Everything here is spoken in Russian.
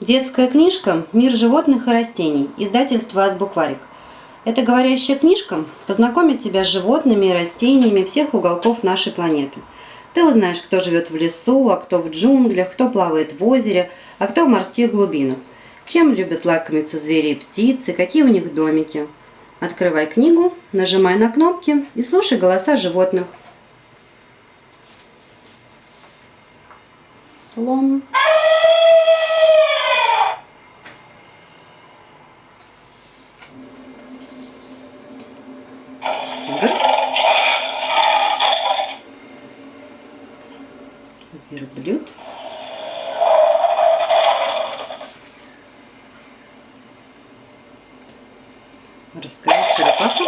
Детская книжка «Мир животных и растений», издательство «Азбукварик». Эта говорящая книжка познакомит тебя с животными и растениями всех уголков нашей планеты. Ты узнаешь, кто живет в лесу, а кто в джунглях, кто плавает в озере, а кто в морских глубинах. Чем любят лакомиться звери и птицы, какие у них домики. Открывай книгу, нажимай на кнопки и слушай голоса животных. Слон. тигр, верблюд, морская черепаха,